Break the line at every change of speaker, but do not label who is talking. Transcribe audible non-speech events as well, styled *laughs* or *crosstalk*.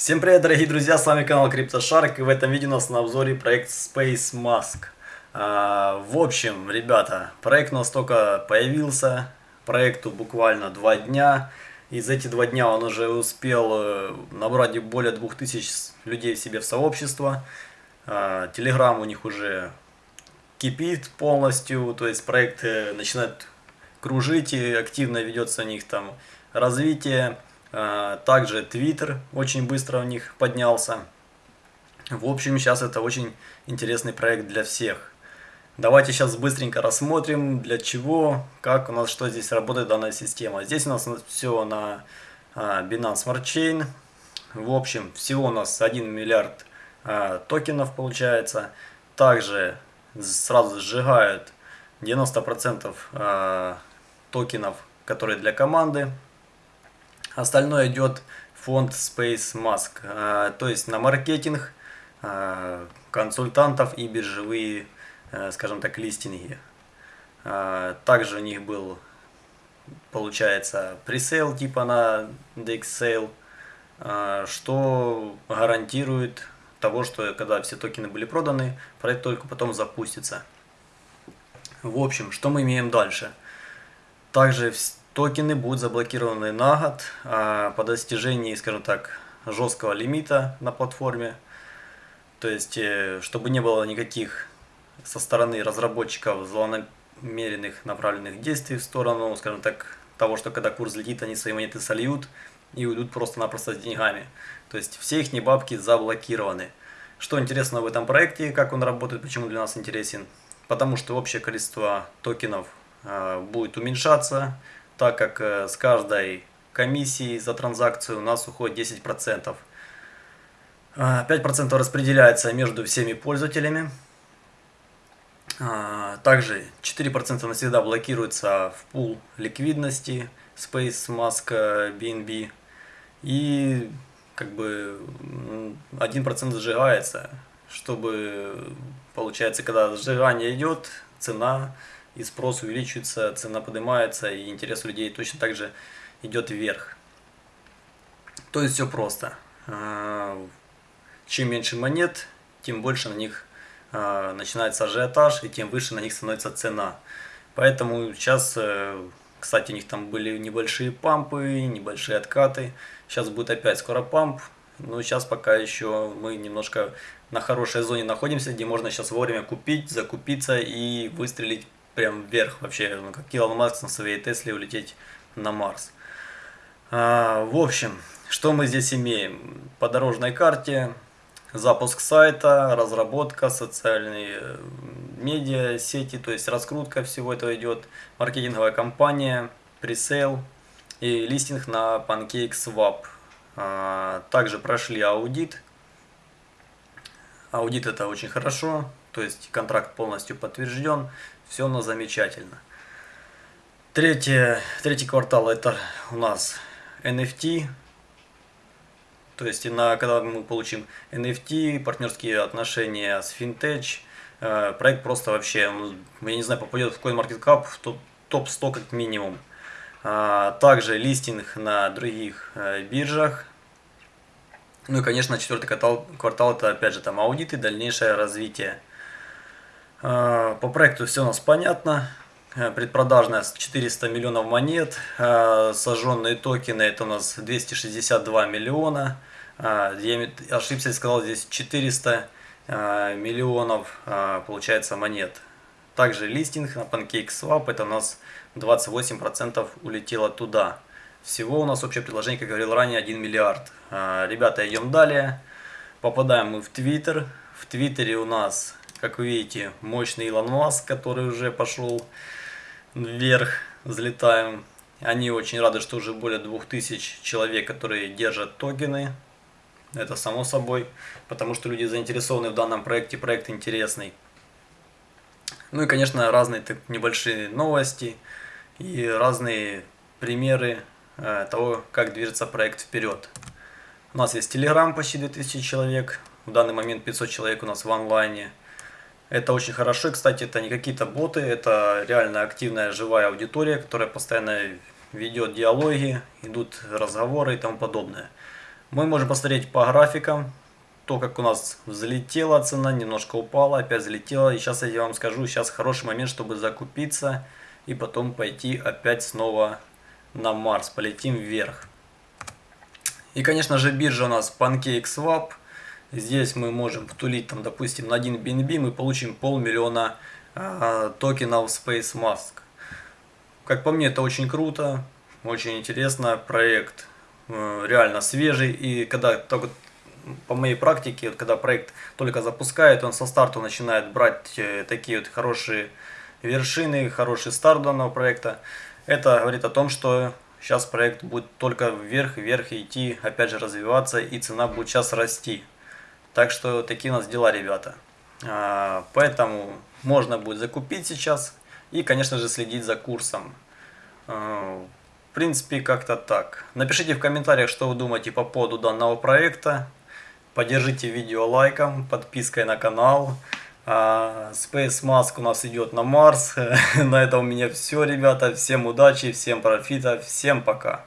Всем привет, дорогие друзья, с вами канал CryptoShark, и в этом видео у нас на обзоре проект Space Mask. А, в общем, ребята, проект у нас только появился, проекту буквально два дня, и за эти два дня он уже успел э, набрать более 2000 людей себе в сообщество, Телеграм у них уже кипит полностью, то есть проект э, начинает кружить, и активно ведется у них там развитие. А, также Twitter очень быстро у них поднялся. В общем, сейчас это очень интересный проект для всех. Давайте сейчас быстренько рассмотрим, для чего, как у нас, что здесь работает данная система. Здесь у нас все на а, Binance Smart Chain. В общем, всего у нас 1 миллиард а, токенов получается. Также сразу сжигают 90% токенов, которые для команды. Остальное идет фонд Space Mask, а, то есть на маркетинг, а, консультантов и биржевые, а, скажем так, листинги. Также у них был, получается, пресейл типа на DexSale, что гарантирует того, что когда все токены были проданы, проект только потом запустится. В общем, что мы имеем дальше? Также Токены будут заблокированы на год а по достижении, скажем так, жесткого лимита на платформе. То есть, э, чтобы не было никаких со стороны разработчиков злонамеренных направленных действий в сторону, скажем так, того, что когда курс летит, они свои монеты сольют и уйдут просто-напросто с деньгами. То есть, все их бабки заблокированы. Что интересно в этом проекте, как он работает, почему для нас интересен? Потому что общее количество токенов а, будет уменьшаться, так как э, с каждой комиссии за транзакцию у нас уходит 10%. 5% а, распределяется между всеми пользователями. А, также 4% навсегда блокируется в пул ликвидности Space Mask BNB. И как бы 1% сжигается, чтобы получается, когда сжигание идет, цена и спрос увеличивается, цена поднимается, и интерес у людей точно так же идет вверх. То есть все просто. А, чем меньше монет, тем больше на них а, начинается ажиотаж, и тем выше на них становится цена. Поэтому сейчас, э, кстати, у них там были небольшие пампы, небольшие откаты. Сейчас будет опять скоро памп. Но сейчас пока еще мы немножко на хорошей зоне находимся, где можно сейчас вовремя купить, закупиться и выстрелить прям вверх вообще, ну, как Илон Маск на своей Тесле улететь на Марс. А, в общем, что мы здесь имеем? По дорожной карте запуск сайта, разработка, социальные э, медиа, сети, то есть раскрутка всего этого идет, маркетинговая кампания, пресейл и листинг на PancakeSwap. А, также прошли аудит. Аудит это очень хорошо, то есть контракт полностью подтвержден, все у нас замечательно. Третье, третий квартал это у нас NFT, то есть на, когда мы получим NFT, партнерские отношения с Fintech, э, проект просто вообще, я не знаю, попадет в CoinMarketCap в топ-100 как минимум. А, также листинг на других э, биржах. Ну и, конечно, четвертый квартал, квартал это опять же там аудиты, дальнейшее развитие. А, по проекту все у нас понятно. Э, предпродажная 400 миллионов монет. А, сожженные токены это у нас 262 миллиона. Я ошибся и сказал здесь 400 миллионов получается монет. Также листинг на PancakeSwap это у нас 28% улетело туда. Всего у нас общее предложение, как говорил ранее, 1 миллиард. Ребята, идем далее. Попадаем мы в Твиттер. В Твиттере у нас как вы видите, мощный Илон Маск, который уже пошел вверх, взлетаем. Они очень рады, что уже более 2000 человек, которые держат токены. Это само собой, потому что люди заинтересованы в данном проекте, проект интересный. Ну и, конечно, разные так, небольшие новости и разные примеры э, того, как движется проект вперед. У нас есть Telegram почти 2000 человек, в данный момент 500 человек у нас в онлайне. Это очень хорошо. Кстати, это не какие-то боты, это реально активная живая аудитория, которая постоянно ведет диалоги, идут разговоры и тому подобное. Мы можем посмотреть по графикам, то, как у нас взлетела цена, немножко упала, опять взлетела. И сейчас я вам скажу, сейчас хороший момент, чтобы закупиться и потом пойти опять снова на Марс, полетим вверх. И, конечно же, биржа у нас PancakeSwap. Здесь мы можем втулить, там, допустим, на 1 BNB мы получим полмиллиона э, токенов Space Mask. Как по мне, это очень круто, очень интересно. Проект э, реально свежий. И когда только по моей практике, вот, когда проект только запускает, он со старту начинает брать э, такие вот хорошие вершины, хороший старт данного проекта. Это говорит о том, что сейчас проект будет только вверх, вверх идти, опять же развиваться, и цена будет сейчас расти. Так что такие у нас дела, ребята. А, поэтому можно будет закупить сейчас и, конечно же, следить за курсом. А, в принципе, как-то так. Напишите в комментариях, что вы думаете по поводу данного проекта. Поддержите видео лайком, подпиской на канал. А, Space Mask у нас идет на Марс. *laughs* на этом у меня все, ребята. Всем удачи, всем профита, всем пока.